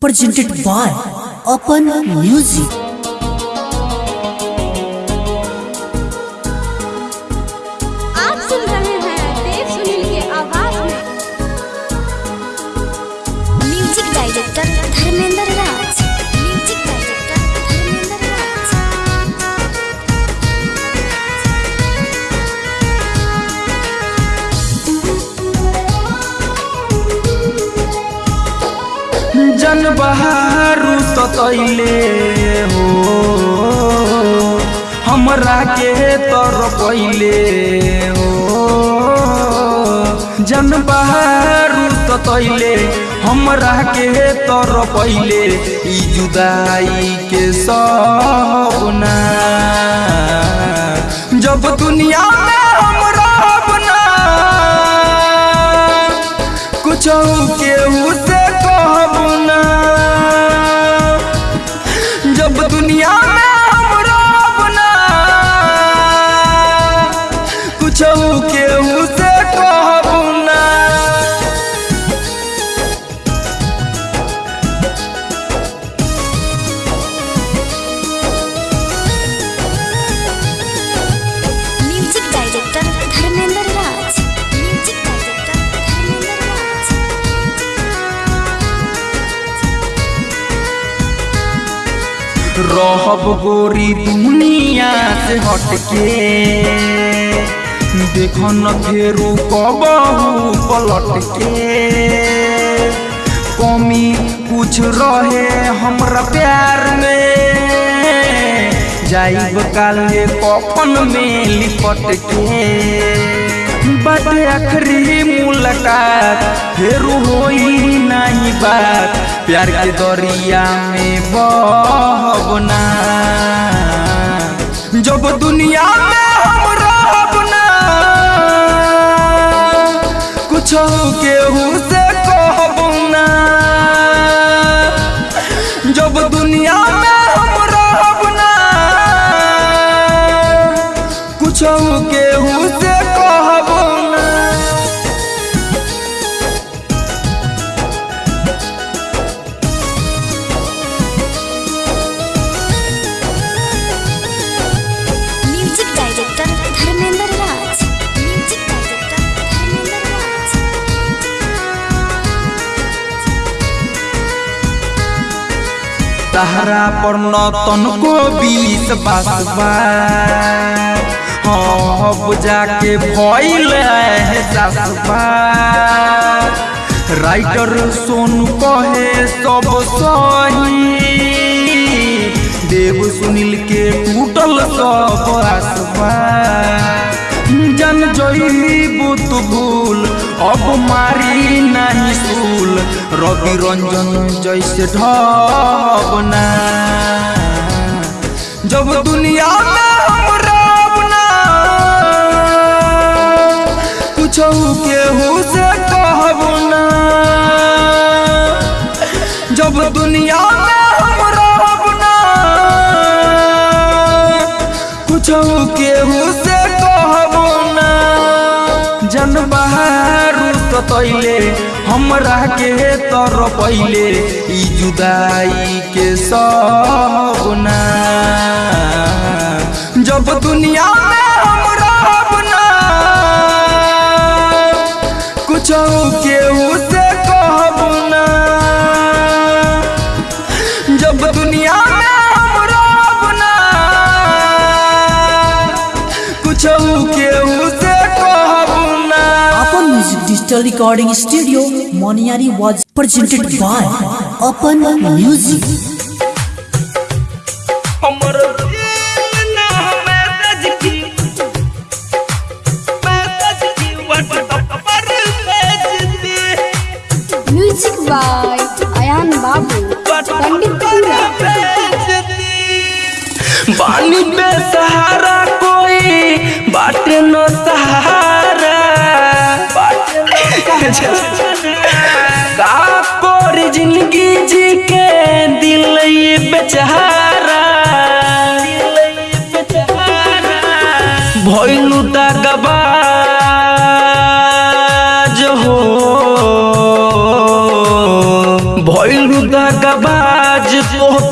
presented by Open Music. जन बहारू ततैले हो। हमरा के तर पहिले हो। जन बहारू ततैले हमरा के तर पहिले ई जुदाई के सपना। जब दुनिया में हम रहब ना, कुछ गोरी दुनिया से हटके। देख न फेरू कबहू पलट के कमी कुछ रहे हमरा प्यार में। जाइब काले कफन में लिपट के बात आखिरी मुलाकात, फिर होई नहीं बात। प्यार के दरिया में बहबना जब दुनिया में हम रहब ना, कुछ केहू तहरा पर न तनको बीस बासबा अब जाके भइल है सासबा राइटर सोनू कहे सब सही। देव सुनील के टूटल सब आसबा जन जईबू तू भूल अब मारी नहीं सूल। रवि रंजन जैसे ढबना जब दुनिया में हम रहब ना। कुछ केहू से कहब ना। जब दुनिया ततैले हमरा के तर पहले जुदाई के सपना। जब दुनिया में Recording Studio, Moniari was presented by Open Music. हमर दिल ना मैसेज की मैसेज की व्हाट्सएप पर भेज दे म्यूज़िक बाय अयान बाबू पंडितपुरा बानी पे सहारा कोई बाटे न सहारा। का ज़िंदगी जी के दिल बेचारा भैलू दगबा हो। भैलू दगबा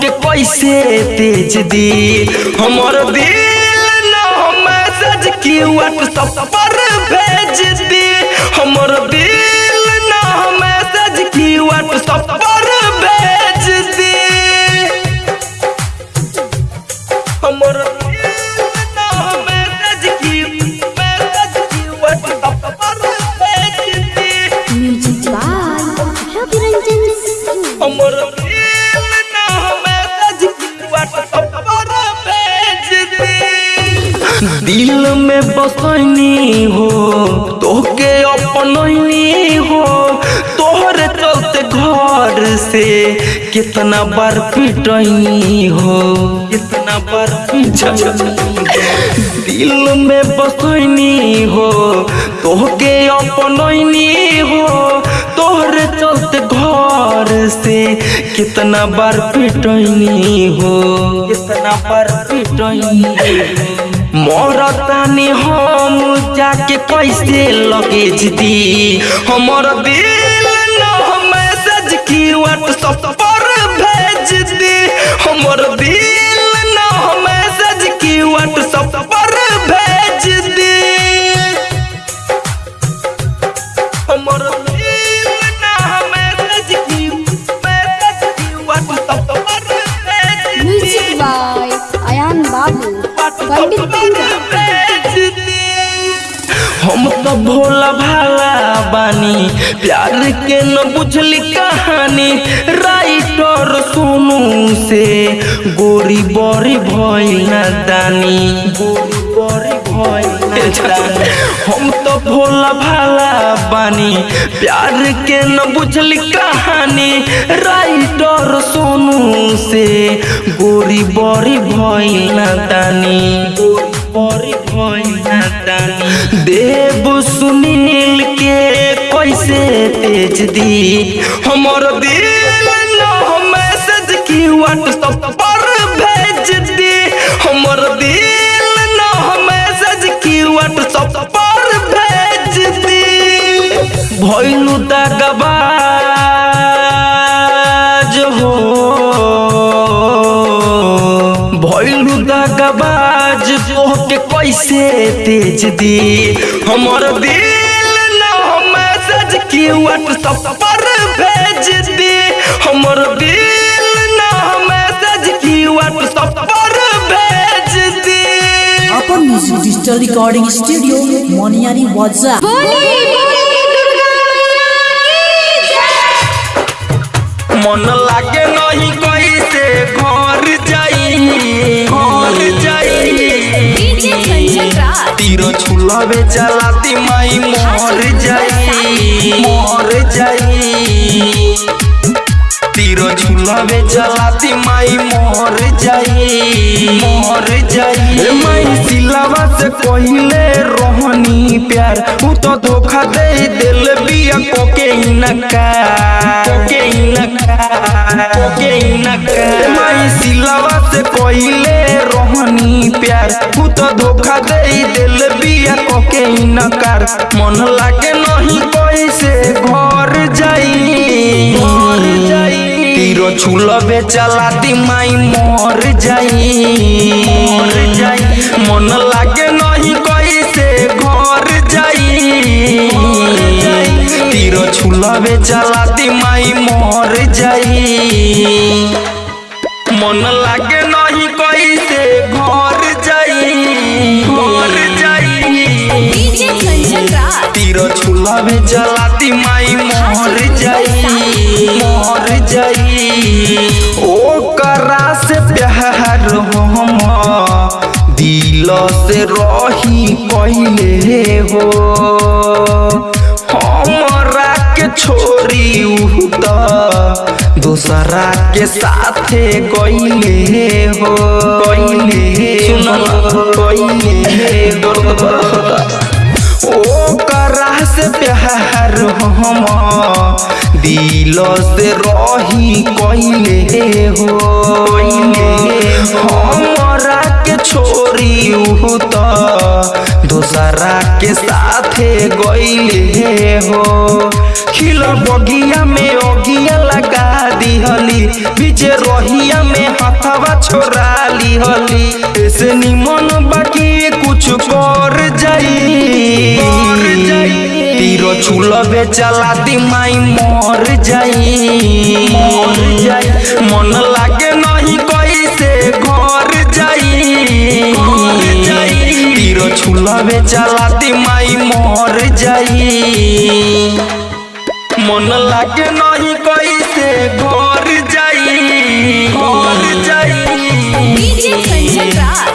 के कैसे तेज दी हमार दिल नो मैसेज व्हाट्सएप पर भेज दी दिल में बसनी हो, तोहके अपनैनी हो। तोहरे चलते घर से कितना बार पिटैनी हो, कितना बार दिल में बसैनी हो, तोहके अपनैनी हो। तोहरे चलते घर से कितना बार पिटैनी हो, कितना बार पिटैनी हो। मरतानी हम जाके कैसे लगेज दी हमर दिल न मैसेज की व्हाट्सएप पर भेज दी हमर दिल हम तो भोला भाला बानी। प्यार के न बुझली कहानी राइटर सोनू से। गोरी बड़ी भइल दानी। गोरी बड़ी भइल हम तो भोला भाला बानी। प्यार के न बुझली कहानी राइटर सोनू से। गोरी बड़ी भइल दानी। गोरी बड़ी भइल दानी। देव सुनील के कैसे तेज दी? हमर दिल मैसेज की व्हाट्सएप कैसे तेज दी। हमर दिल न मैसेज की व्हाट्सएप पर भेज दी। हमर दिल न मैसेज की व्हाट्सएप पर भेज दी। Apan music digital recording studio Maniyari वाजा मन लागे नहीं कैसे घर छुलबे चलाती माई मोर जाई मोर जाई। तीरो छुलबे चलाती माई मोर जाई मोर जाई। माई सिलावा से कहिले रोहनी प्यार उ तो धोखा दे दिल बिया कोके इनका कोके इनका कोके इनका माई सिलावा से कहिले रोहनी प्यार उ तो धोखा दे दिल बिया कोके इनकार मन लागे नहीं कैसे घर जाई। तीरो छुलबे चलाती माई मोर जाई मोर जाई। मन लागे नहीं कैसे घर जाई। तीरो छुलबे चलाती माई मोर जाई। मन लागे नहीं कैसे घर जाई घर जाई। तीरो छुलबे चलाती माई मोर जाई। मोर जाई। से प्यार हम। दिल से रही पहले हो। हमरा के त दूसरा के साथे गईले हो। गईले ओ करा से प्यार हम। दिल से रही कइले हो। हमरा के छोरी उ त, दोसरा के साथे गइले हो। खिलल बगिया में ओगिया लगा दिहली बीचे रोहिया में हथवा छोड़ा लिहली। ऐसे निमन बाकी कुछ कर जाई। तीरो छुलबे चला दी माई मर जाई। मर जाई मन लागे नहीं कैसे घर जाई। तीरो छुलबे चला दी माई मर जाई। मन लागे नहीं कैसे घर जाई। घर जाई।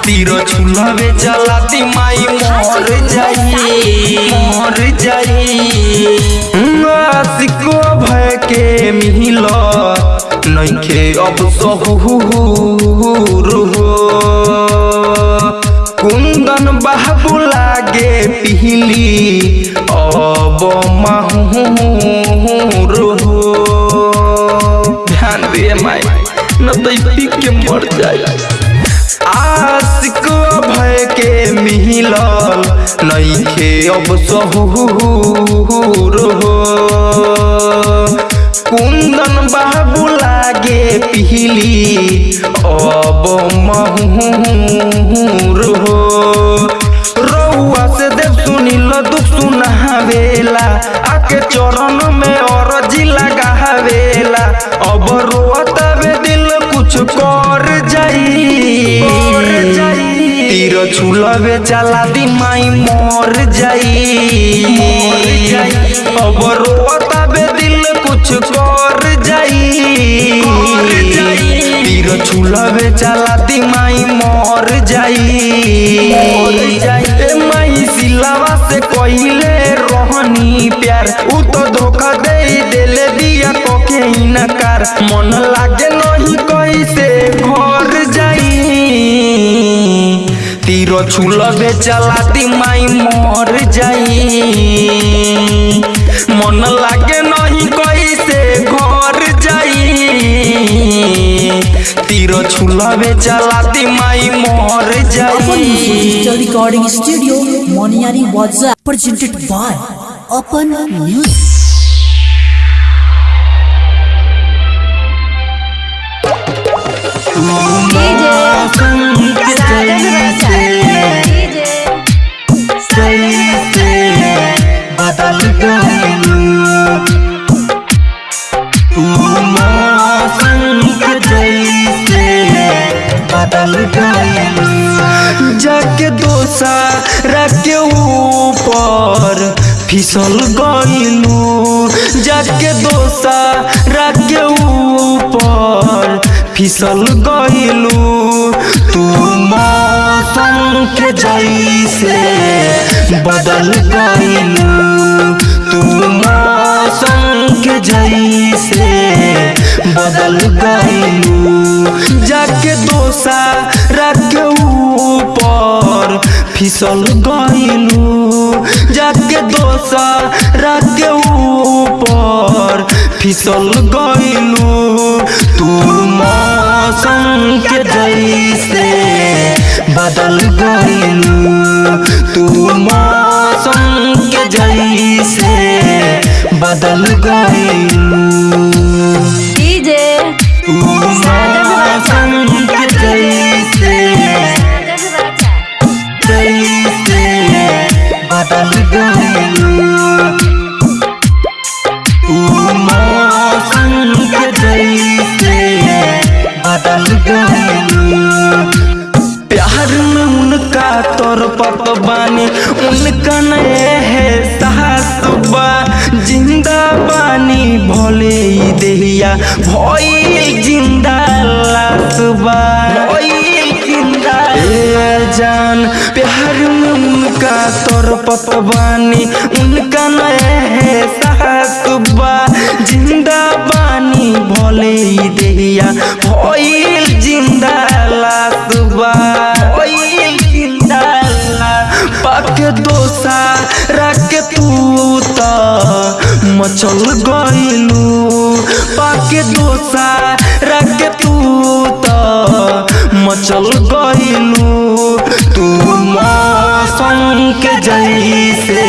तीरो छुलबे चलाती माई मर जाई मर जाई। आशिको भय के मिल नइखे अब सहूर हो कुंदन बाबू लागे पिहली, अब माहूर हो ध्यान दे माई, न तो पी के मर जाए आशिक भय के मिलल नइखे। अब सहूर कुंदन बाबू लागे पिहली। अब महूर हो। रउआ से देव सुनिल, दुख सुनावेला। आके चरण में अरजी लगावेला अब रोतवे दिल कुछ कर तीर छुलबे चला दी माई मर जाई मर जाई अब रोतवे दिल कुछ कर जाई तीर छुलबे चला दी माई मर जाई ए माई सिलावा से कइले रहनी प्यार उ तो धोखा दे देले दिया कोके इनकार मन लागे तीरो छुलबे चलाती माई मर जाई मन लागे नहीं कैसे घर जाई तीरो छुलबे चलाती माई मर जाई Digital Recording Studio, Moniari Waza, presented by Open जाके दोसा रखे ऊपर फिसल गईलू। जाके दोसा रखे ऊपर। फिसल गईलू तू मौसम के जैसे बदल गईलू तू मौसम के जैसे बदल गईलू जाके दोसा रख ऊपर फिसल गईलू जाके दोसा रख ऊपर फिसल गईलू तू मौसम के जैसे बदल गईलू तू मौसम के जैसे बदल गईलू तोर पत बानी उनका नए है सासुबा ज़िंदा बानी भोले देहिया, भइल ज़िंदा लासुबा। भइल ज़िंदा ला पाक दोसा रख तू मचल गइलू। जाके दोसा रख तू मचल गइलू। के जैसे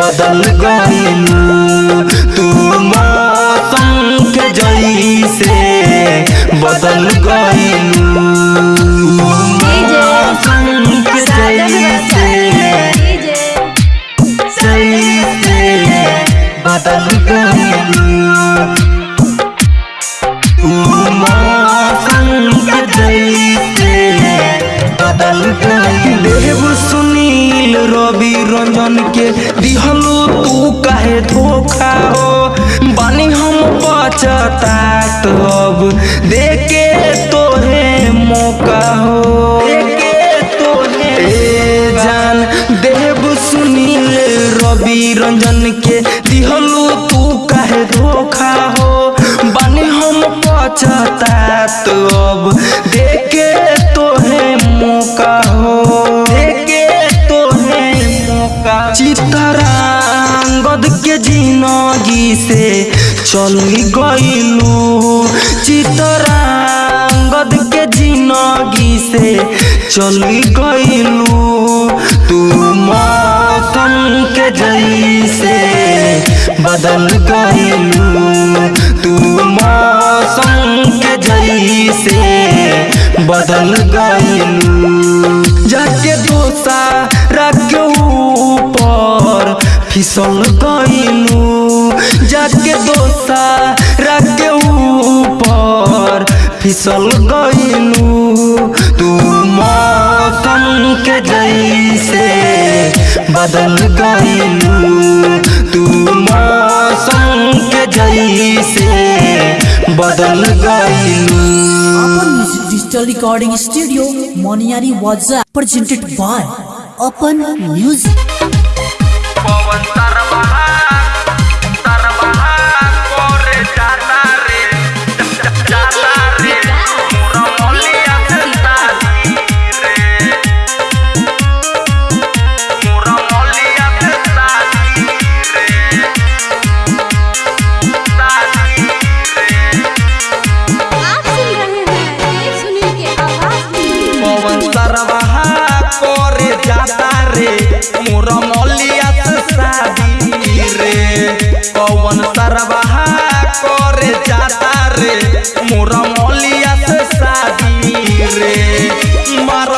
बदल गई तू मौसम के जैसे बदल गइलू रवि रंजन के दिहलो तू काहे धोखा हो? बानी हम बचतात तब देके तोहे मौका हो। देके तोहे ए जान देव सुनील रवि रंजन चल गइलू। चितरांगद के ज़िंदगी से चल गइलू। तू मौसम के जैसे बदल गइलू। तू मौसम के जैसे बदल गइलू। जाके दोसा रख फिसल गईलू जाके दोसा रख के ऊपर फिसल गईलू तू मौसम के जैसे बदल गईलू तू मौसम के जैसे बदल गईलू डिजिटल रिकॉर्डिंग स्टूडियो मोनियारी वाजा presented by Apan music Monster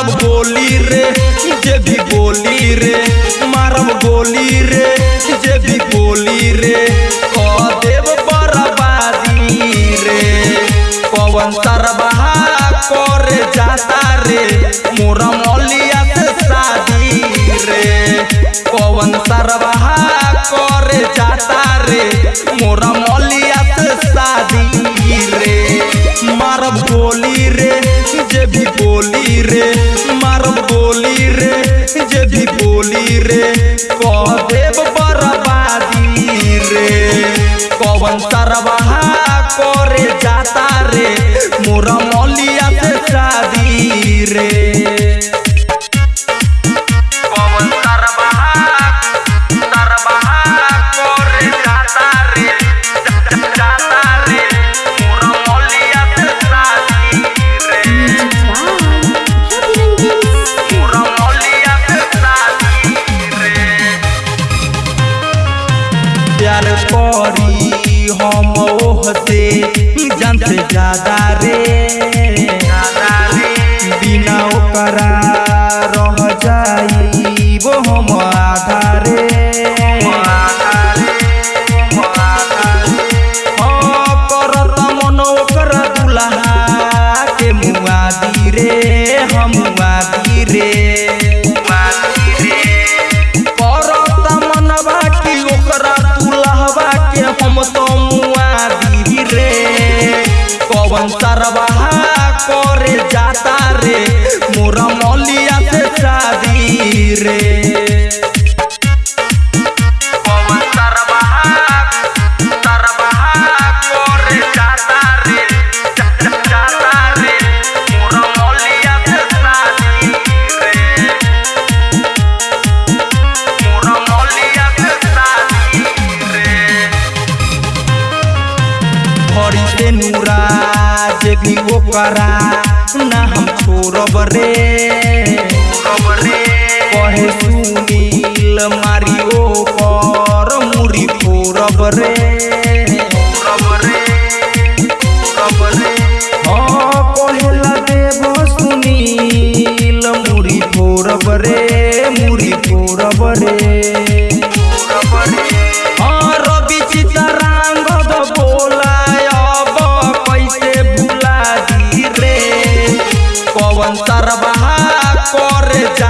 मारब गोली रे जे भी बोली रे मारम गोली रे। करे जाता रे मोरा मौलिया से शादी रे सरबहा करे जाता रे। मोरा मौलिया से शादी रे। नाही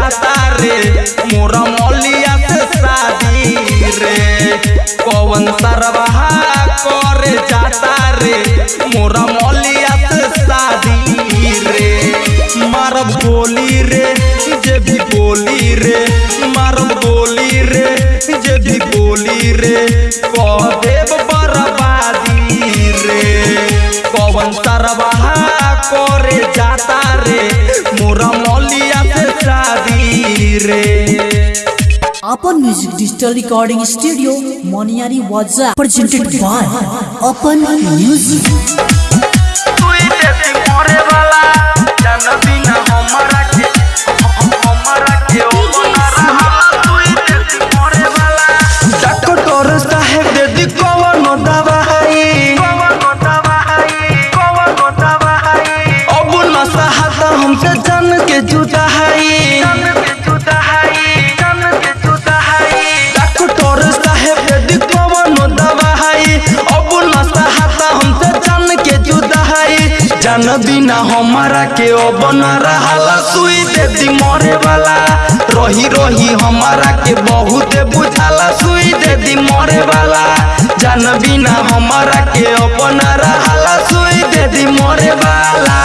कर जाता रे मोरा मौलिया से शादी रे। पवन सरबहा कर जाता रे? मोरा मौलिया से शादी रे। मारब गोली रे, जे भी बोली रे। मारब गोली रे, जे भी बोली रे। देव बर्बादी रे। पवन सरबहा करे जाता रे? मोरा रे। Apan music digital recording studio Maniyari वाजा प्रेजेंटेड बाय अपन म्यूज़िक जान बिना हमारा के अब न रहाला। सुई दे दी मरे वाला। रही रही हमारा के बहुत बुझाला। सुई दे दी मरे वाला। जान बिना हमारा के अब रहा सुई दे दी मरे वाला।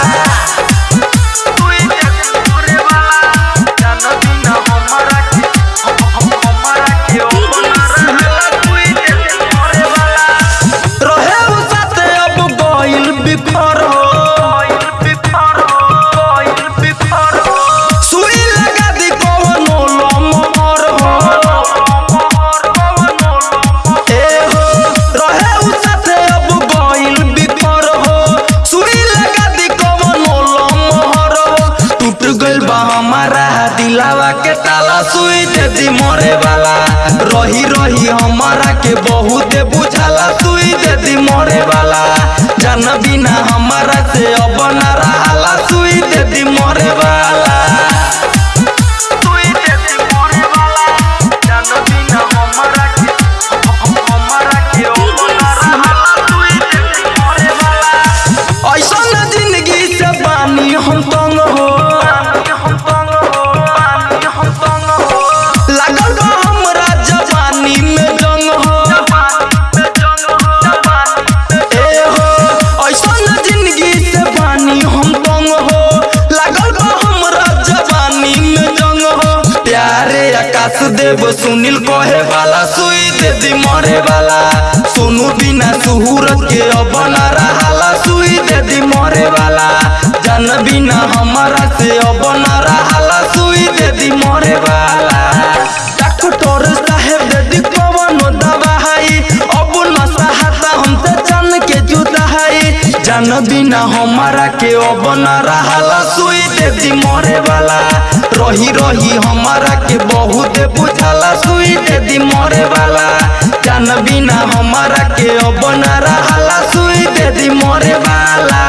जान बिना हमारा से अब न सुई दे दी मरे वाला सोनू बिना सुहूरत के अब न सुई दे मरे वाला जान बिना हमारा से अब न रहाला जान बिना हमारा के अब न रहाला सुई दे दी मरे वाला रही रही हमारा के बहुत बुझाला सुई दे दी मरे वाला जान बिना हमारा के अब न रहाला सुई दे दी मरे वाला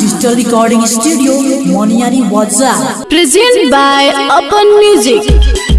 डिजिटल रिकॉर्डिंग स्टूडियो मोनियारी वाजा Present by Open Music.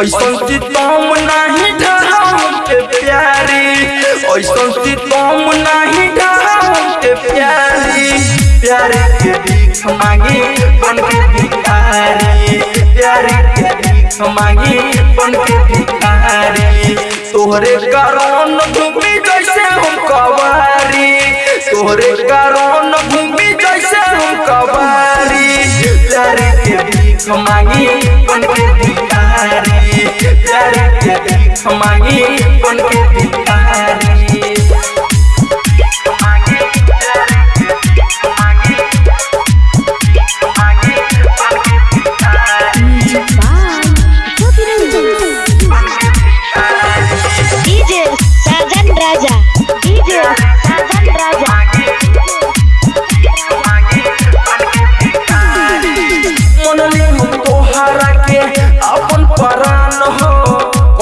ऐसन सितम नहीं ढाम के प्यारी। ऐसन सितम नहीं ढाम के प्यारी। प्यारे के भीख मांगी बन के भिखारी। प्यारे के भीख मांगी बन के भिखारी। तोहरे कारण भूमि जैसे हम कवारी तोहरे कारण भूमि जैसे हम कवारी प्यारे के भीख मांगी कौन के भिखारी के भीख मांगी कौन के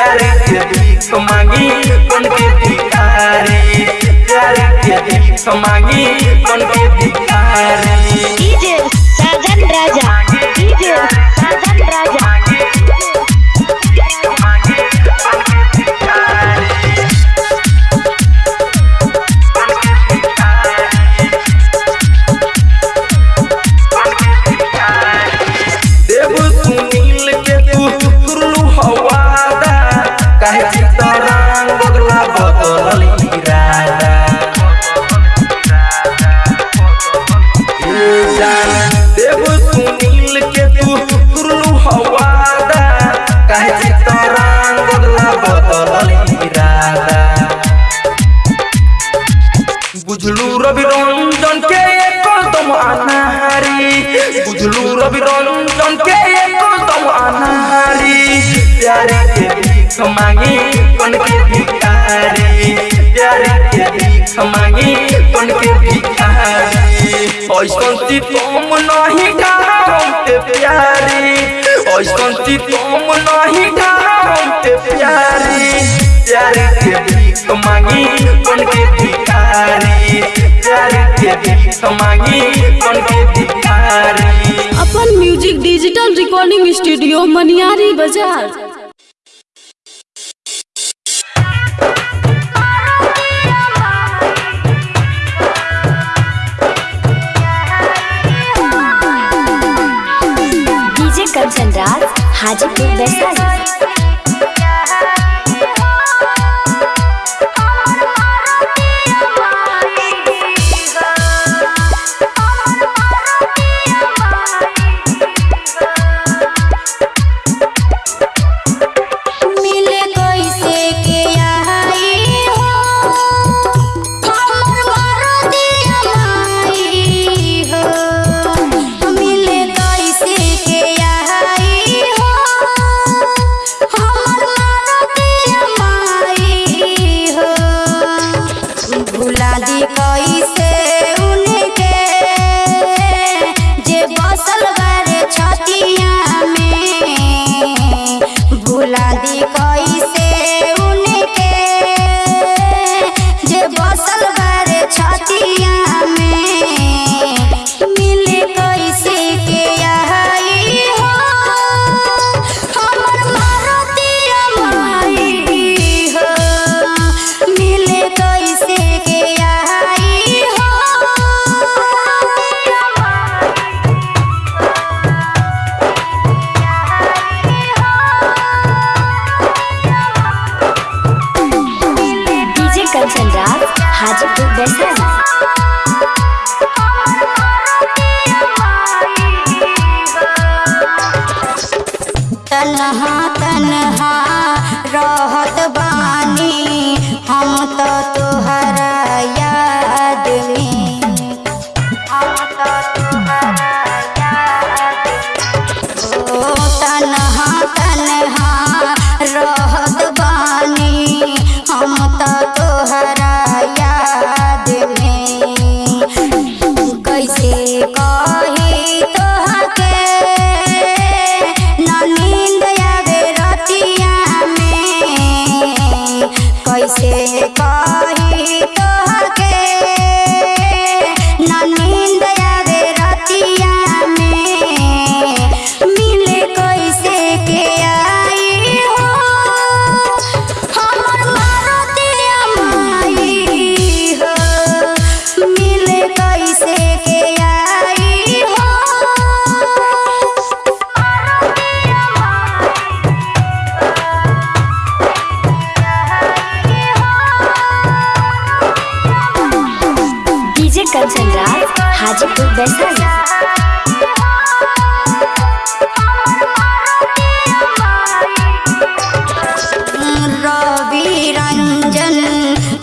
प्यारे के भीख मांगी बन के भिखारी प्यारे भीख मांगी बन के राजा, डीजे राजा। बुझलू रवि रंजन के एकदम अनाहारी। बुझलू रवि रंजन के एकदम अनाहारी। प्यारे के भीख मांगी बन के भिखारी? प्यारे के भीख मांगी बन के भिखारी? ऐसन तुम नहीं ढाहते प्यारी। ऐसन तुम नहीं ढाहते प्यारी। प्यारे के भीख मांगी बन के भिखारी। प्यारे के भीख मांगी बन के भिखारी। Apan music digital recording studio Maniyari बाज़ार। हाजीपुर वैशाली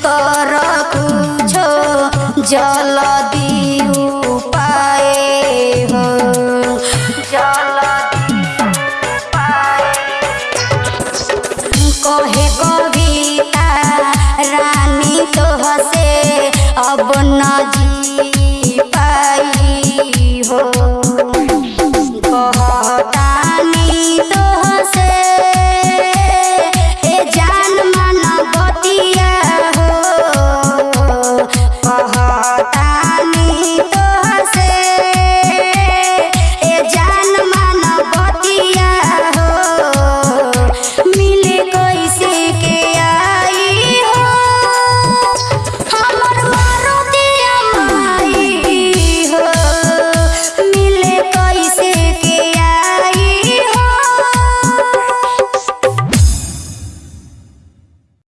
कर